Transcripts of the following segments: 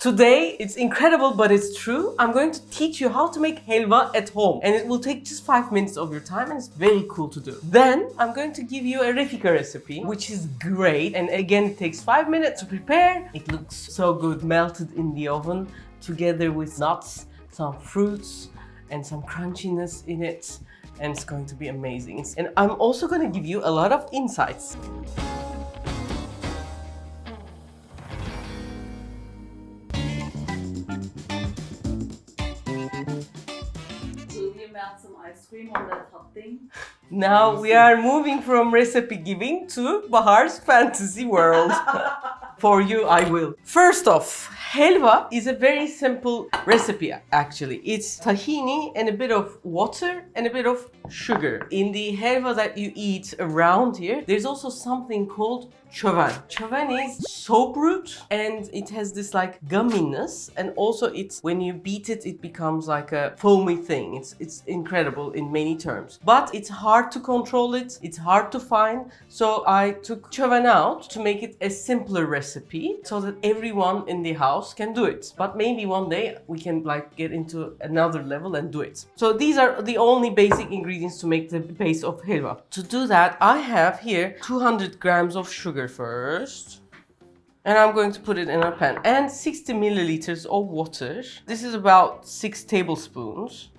Today, it's incredible, but it's true. I'm going to teach you how to make helva at home. And it will take just five minutes of your time and it's very cool to do. Then, I'm going to give you a refika recipe, which is great. And again, it takes five minutes to prepare. It looks so good, melted in the oven together with nuts, some fruits, and some crunchiness in it. And it's going to be amazing. And I'm also going to give you a lot of insights. Melt some ice cream on that hot thing? Now we are moving from recipe giving to Bahar's fantasy world. For you, I will. First off, helva is a very simple recipe actually. It's tahini and a bit of water and a bit of sugar. In the helva that you eat around here, there's also something called chovan. Chovan is soap root and it has this like gumminess and also it's when you beat it it becomes like a foamy thing. It's it's incredible in many terms. But it's hard to control it. It's hard to find. So I took chovan out to make it a simpler recipe so that everyone in the house can do it. But maybe one day we can like get into another level and do it. So these are the only basic ingredients to make the base of helva. To do that I have here 200 grams of sugar first. And I'm going to put it in a pan. And 60 milliliters of water. This is about 6 tablespoons.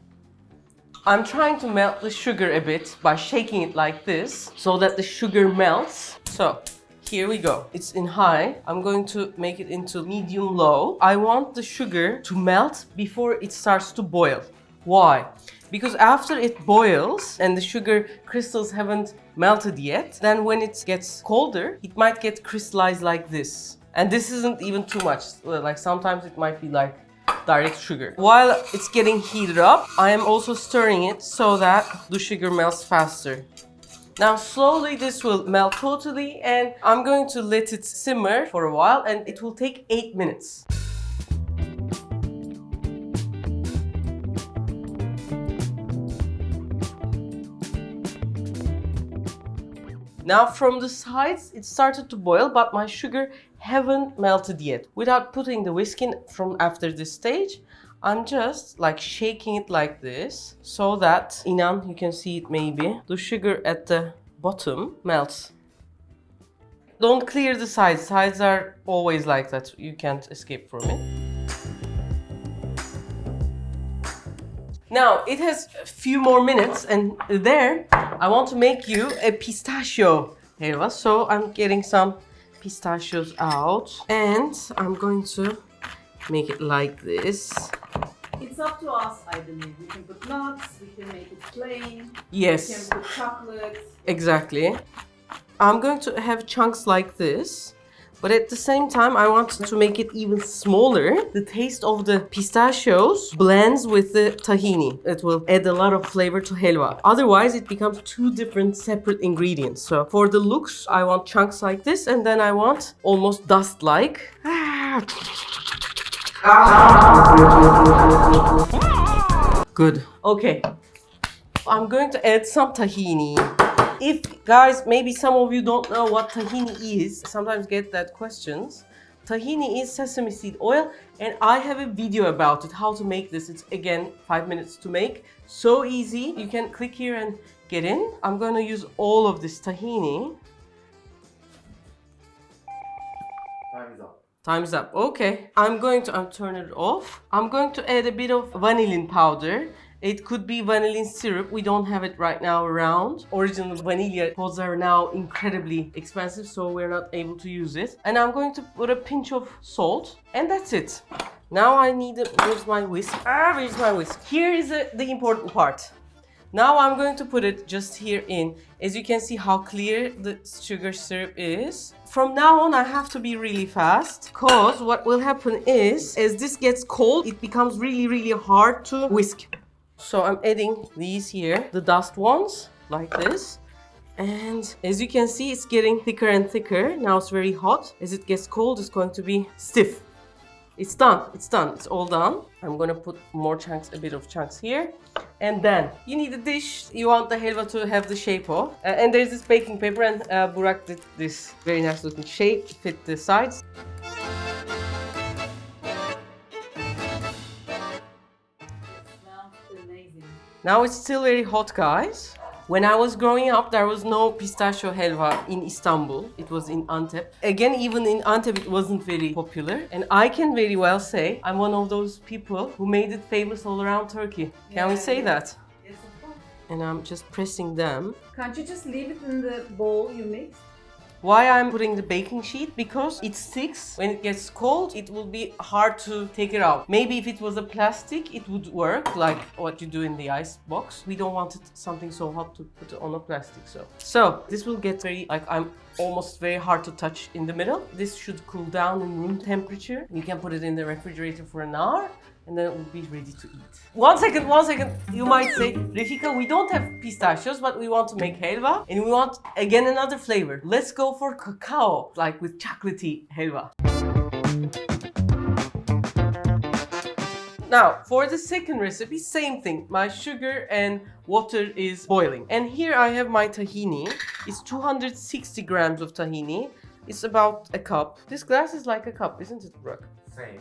I'm trying to melt the sugar a bit by shaking it like this so that the sugar melts. So here we go. It's in high. I'm going to make it into medium low. I want the sugar to melt before it starts to boil. Why? Because after it boils and the sugar crystals haven't melted yet, then when it gets colder, it might get crystallized like this. And this isn't even too much. Like sometimes it might be like direct sugar. While it's getting heated up, I am also stirring it so that the sugar melts faster. Now slowly this will melt totally and I'm going to let it simmer for a while and it will take 8 minutes. Now from the sides it started to boil but my sugar haven't melted yet. Without putting the whisk in from after this stage, I'm just like shaking it like this so that Inan, you can see it maybe, the sugar at the bottom melts. Don't clear the sides, sides are always like that, you can't escape from it. Now it has a few more minutes and there I want to make you a pistachio helva. So I'm getting some pistachios out and I'm going to make it like this. It's up to us, I believe. We can put nuts, we can make it plain, Yes. we can put chocolate. exactly. I'm going to have chunks like this. But at the same time, I want to make it even smaller. The taste of the pistachios blends with the tahini. It will add a lot of flavor to helva. Otherwise, it becomes two different separate ingredients. So for the looks, I want chunks like this and then I want almost dust-like. Ah. Good. Okay. I'm going to add some tahini. If guys, maybe some of you don't know what tahini is, sometimes get that questions. Tahini is sesame seed oil and I have a video about it, how to make this. It's again, five minutes to make. So easy. You can click here and get in. I'm going to use all of this tahini. Time is up. Time's up. Okay. I'm going to turn it off. I'm going to add a bit of vanillin powder. It could be vanillin syrup. We don't have it right now around. Original vanilla pods are now incredibly expensive, so we're not able to use it. And I'm going to put a pinch of salt, and that's it. Now I need a, where's my whisk? Ah, where's my whisk? Here is the, the important part. Now I'm going to put it just here in. As you can see how clear the sugar syrup is. From now on I have to be really fast because what will happen is as this gets cold it becomes really really hard to whisk. So I'm adding these here, the dust ones like this. And as you can see it's getting thicker and thicker. Now it's very hot. As it gets cold it's going to be stiff. It's done. It's done. It's all done. I'm gonna put more chunks, a bit of chunks here. And then you need a dish. You want the helva to have the shape of. Uh, and there's this baking paper and uh, Burak did this very nice looking shape, fit the sides. Now it's still very hot, guys. When I was growing up, there was no pistachio helva in Istanbul. It was in Antep. Again, even in Antep, it wasn't very popular. And I can very well say I'm one of those people who made it famous all around Turkey. Can we say yeah. that? Yes, of course. And I'm just pressing them. Can't you just leave it in the bowl you mixed? Why I'm putting the baking sheet? Because it sticks. When it gets cold, it will be hard to take it out. Maybe if it was a plastic, it would work like what you do in the ice box. We don't want it something so hot to put on a plastic. So, so this will get very like I'm almost very hard to touch in the middle. This should cool down in room temperature. You can put it in the refrigerator for an hour and then it will be ready to eat. One second, one second. You might say, Refika, we don't have pistachios, but we want to make helva and we want again another flavor. Let's go for cacao, like with chocolatey helva. Now, for the second recipe, same thing. My sugar and water is boiling. And here I have my tahini. It's 260 grams of tahini. It's about a cup. This glass is like a cup, isn't it, Burak? Same.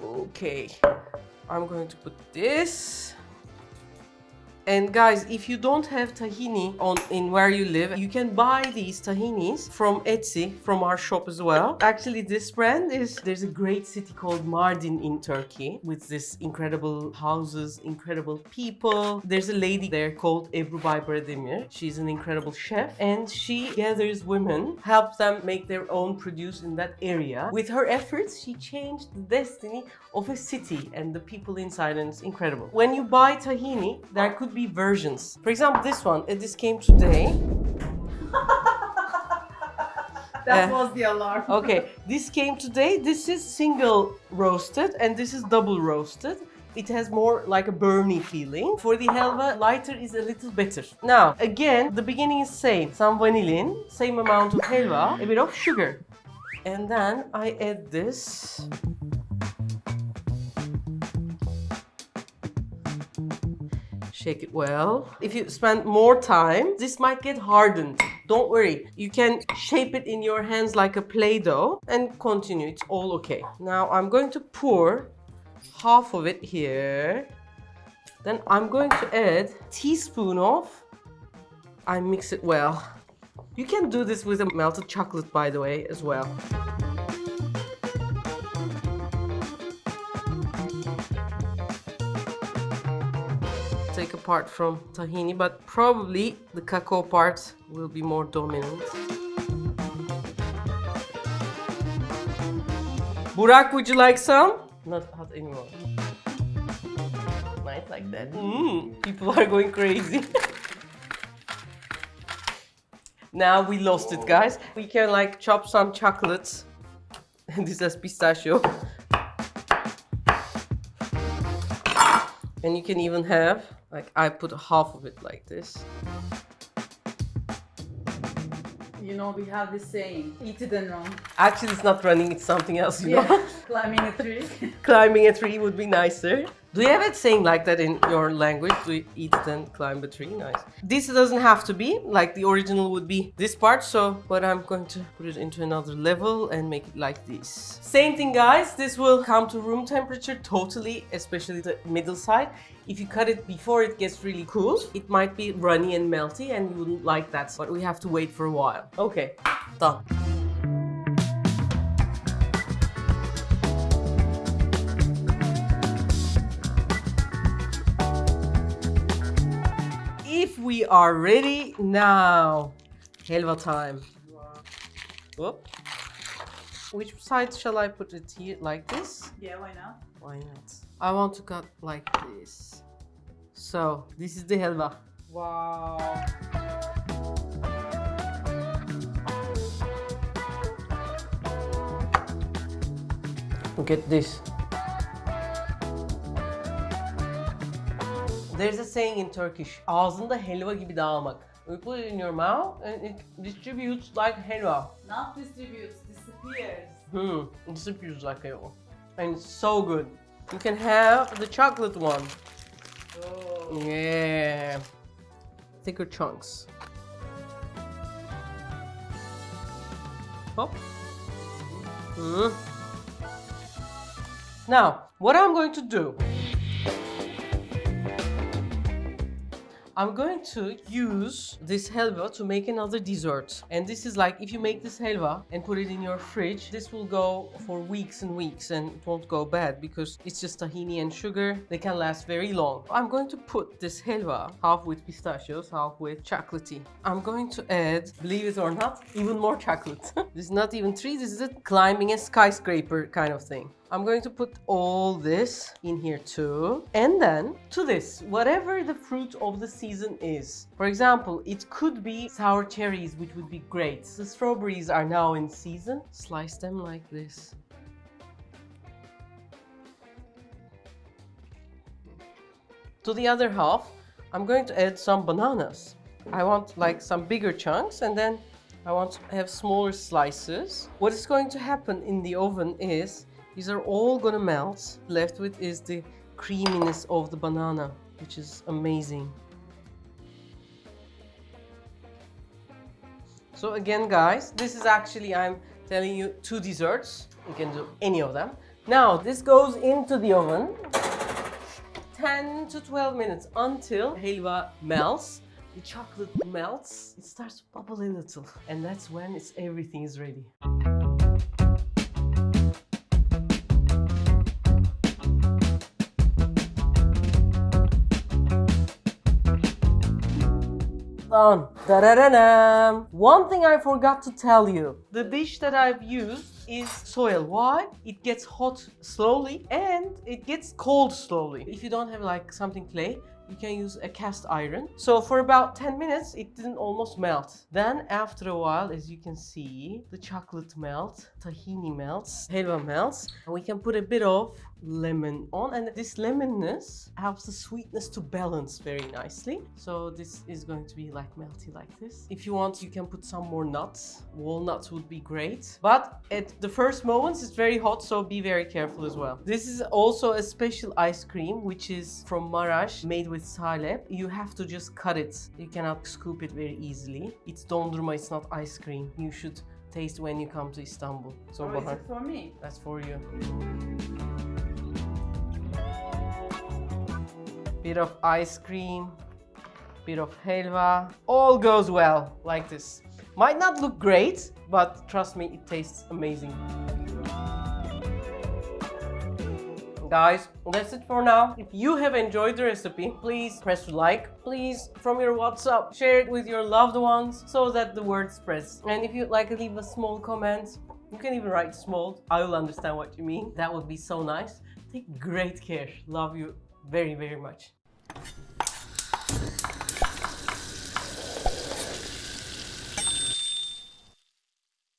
Okay, I'm going to put this. And guys, if you don't have tahini on in where you live, you can buy these tahinis from Etsy, from our shop as well. Actually, this brand is there's a great city called Mardin in Turkey with this incredible houses, incredible people. There's a lady there called Ebru Baybara Demir. She's an incredible chef and she gathers women, helps them make their own produce in that area. With her efforts, she changed the destiny of a city and the people inside and it's incredible. When you buy tahini, there could be versions. For example, this one, this came today. That Uh, was the alarm. Okay, this came today. This is single roasted and this is double roasted. It has more like a burny feeling. For the helva, lighter is a little better. Now, again, the beginning is same. Some vanillin, same amount of helva, a bit of sugar. And then I add this. Shake it well. If you spend more time, this might get hardened. Don't worry. You can shape it in your hands like a Play-Doh and continue. It's all okay. Now I'm going to pour half of it here. Then I'm going to add teaspoon of, I mix it well. You can do this with a melted chocolate, by the way, as well. Apart from tahini, but probably the cacao part will be more dominant. Burak, would you like some? Not hot anymore. Nice like that. Mm, people are going crazy. now we lost it, guys. We can like chop some chocolates. this is pistachio. And you can even have, like I put half of it like this. You know, we have this saying, eat it and run. Actually, it's not running, it's something else, you know? Climbing a tree. Climbing a tree would be nicer. Do you have it saying like that in your language? Do you eat then climb a tree? Nice. This doesn't have to be, like the original would be this part, so, but I'm going to put it into another level and make it like this. Same thing guys, this will come to room temperature totally, especially the middle side. If you cut it before it gets really cool, it might be runny and melty and you wouldn't like that, but we have to wait for a while. Okay, done. If we are ready now, helva time. Whoop. Which side shall I put it here? Like this? yeah, why not? Why not? I want to cut like this. So, this is the helva. Wow. Look at this. There's a saying in Turkish, ağzında helva gibi dağılmak. You put it in your mouth and it distributes like helva. Not distributes, disappears. Hmm, it disappears like helva. And it's so good. You can have the chocolate one. Oh. Yeah. Thicker chunks. Hop. Hmm. Now, what I'm going to do, I'm going to use this helva to make another dessert. And this is like if you make this helva and put it in your fridge, this will go for weeks and weeks and it won't go bad because it's just tahini and sugar. They can last very long. I'm going to put this helva half with pistachios, half with chocolatey. I'm going to add, believe it or not, even more chocolate. this is not even tree, this is a climbing a skyscraper kind of thing. I'm going to put all this in here too. And then to this, whatever the fruit of the season is. For example, it could be sour cherries, which would be great. The strawberries are now in season. Slice them like this. To the other half, I'm going to add some bananas. I want like some bigger chunks and then I want to have smaller slices. What is going to happen in the oven is these are all gonna melt. Left with is the creaminess of the banana, which is amazing. So again, guys, this is actually, I'm telling you, two desserts. You can do any of them. Now, this goes into the oven 10 to 12 minutes until helva melts. The chocolate melts, it starts to bubble a little. And that's when it's everything is ready. Done. Da-da-da-dam. One thing I forgot to tell you. The dish that I've used is soil. Why? It gets hot slowly and it gets cold slowly. If you don't have like something clay, you can use a cast iron. So for about 10 minutes, it didn't almost melt. Then after a while, as you can see, the chocolate melts, tahini melts, helva melts, and we can put a bit of lemon on and this lemonness helps the sweetness to balance very nicely. So this is going to be like melty like this. If you want you can put some more nuts. Walnuts would be great. But at the first moments it's very hot so be very careful as well. This is also a special ice cream which is from Marash made with salep you have to just cut it. You cannot scoop it very easily. It's dondurma it's not ice cream. You should taste when you come to Istanbul. So oh, is Bahar, it for me? that's for you. Bit of ice cream, bit of helva, all goes well like this. Might not look great, but trust me, it tastes amazing. Guys, that's it for now. If you have enjoyed the recipe, please press like. Please, from your WhatsApp, share it with your loved ones so that the word spreads. And if you'd like to leave a small comment, you can even write small. I will understand what you mean. That would be so nice. Take great care. Love you very, very much.